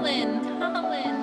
Colin, Colin.